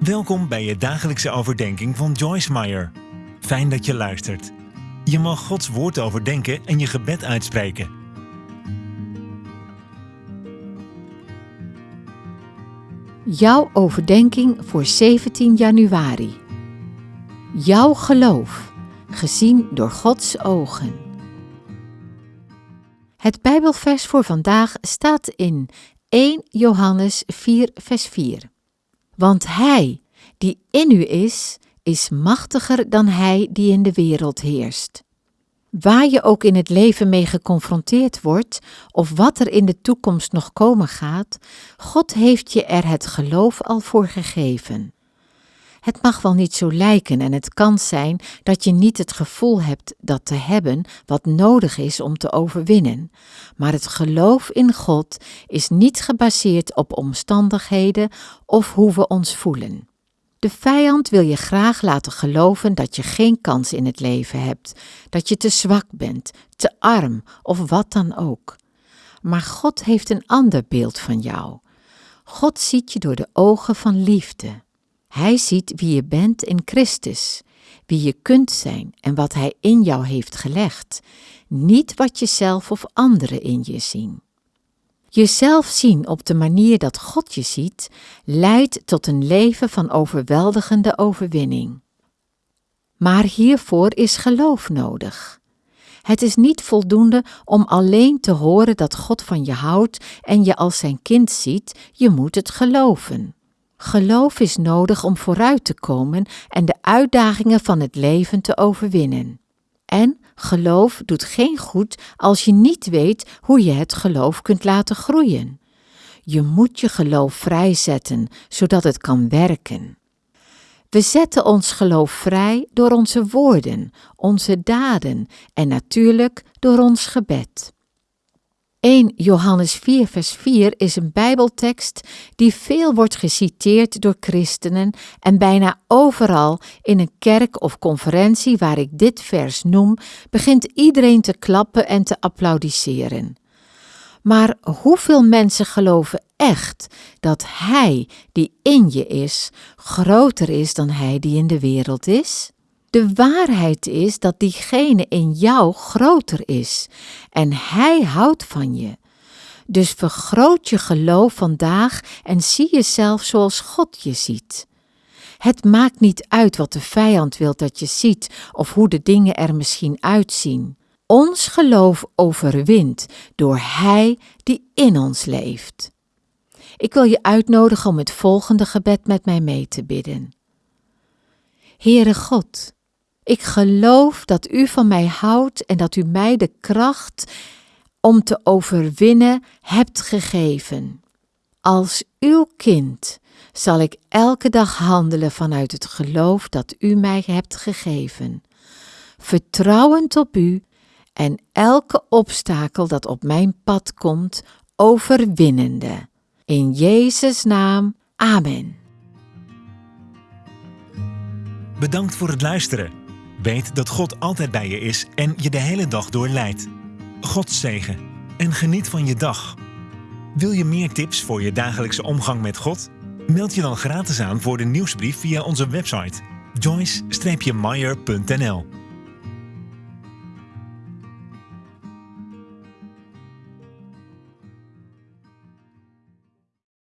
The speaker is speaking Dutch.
Welkom bij je dagelijkse overdenking van Joyce Meyer. Fijn dat je luistert. Je mag Gods woord overdenken en je gebed uitspreken. Jouw overdenking voor 17 januari. Jouw geloof, gezien door Gods ogen. Het Bijbelvers voor vandaag staat in 1 Johannes 4, vers 4. Want Hij die in u is, is machtiger dan Hij die in de wereld heerst. Waar je ook in het leven mee geconfronteerd wordt, of wat er in de toekomst nog komen gaat, God heeft je er het geloof al voor gegeven. Het mag wel niet zo lijken en het kan zijn dat je niet het gevoel hebt dat te hebben wat nodig is om te overwinnen. Maar het geloof in God is niet gebaseerd op omstandigheden of hoe we ons voelen. De vijand wil je graag laten geloven dat je geen kans in het leven hebt, dat je te zwak bent, te arm of wat dan ook. Maar God heeft een ander beeld van jou. God ziet je door de ogen van liefde. Hij ziet wie je bent in Christus, wie je kunt zijn en wat Hij in jou heeft gelegd, niet wat je zelf of anderen in je zien. Jezelf zien op de manier dat God je ziet, leidt tot een leven van overweldigende overwinning. Maar hiervoor is geloof nodig. Het is niet voldoende om alleen te horen dat God van je houdt en je als zijn kind ziet, je moet het geloven. Geloof is nodig om vooruit te komen en de uitdagingen van het leven te overwinnen. En geloof doet geen goed als je niet weet hoe je het geloof kunt laten groeien. Je moet je geloof vrijzetten, zodat het kan werken. We zetten ons geloof vrij door onze woorden, onze daden en natuurlijk door ons gebed. 1 Johannes 4, vers 4 is een Bijbeltekst die veel wordt geciteerd door christenen en bijna overal in een kerk of conferentie waar ik dit vers noem, begint iedereen te klappen en te applaudisseren. Maar hoeveel mensen geloven echt dat Hij die in je is, groter is dan Hij die in de wereld is? De waarheid is dat diegene in jou groter is en Hij houdt van je. Dus vergroot je geloof vandaag en zie jezelf zoals God je ziet. Het maakt niet uit wat de vijand wil dat je ziet of hoe de dingen er misschien uitzien. Ons geloof overwint door Hij die in ons leeft. Ik wil je uitnodigen om het volgende gebed met mij mee te bidden. Heere God, ik geloof dat u van mij houdt en dat u mij de kracht om te overwinnen hebt gegeven. Als uw kind zal ik elke dag handelen vanuit het geloof dat u mij hebt gegeven, vertrouwend op u en elke obstakel dat op mijn pad komt, overwinnende. In Jezus' naam, amen. Bedankt voor het luisteren. Weet dat God altijd bij je is en je de hele dag door leidt. God zegen en geniet van je dag. Wil je meer tips voor je dagelijkse omgang met God? Meld je dan gratis aan voor de nieuwsbrief via onze website joyce-meyer.nl